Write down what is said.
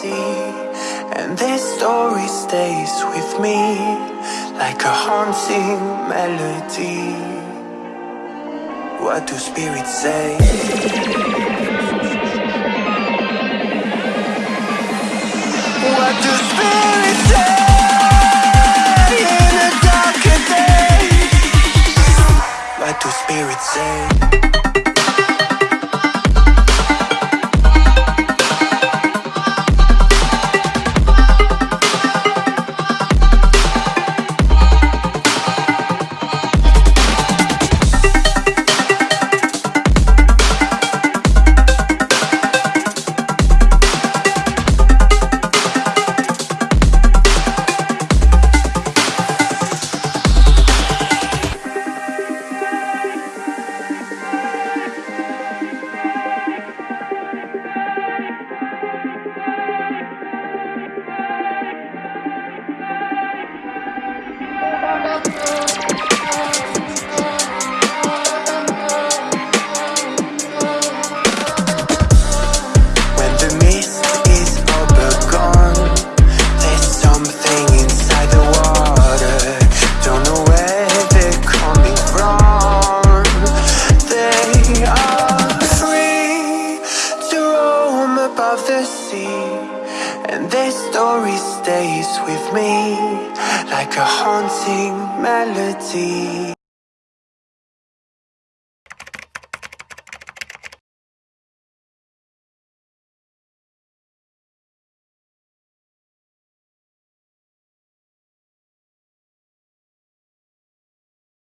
see And this story stays with me Like a haunting melody What do spirits say? What do spirits say? In What do spirits say? And this story stays with me Like a haunting melody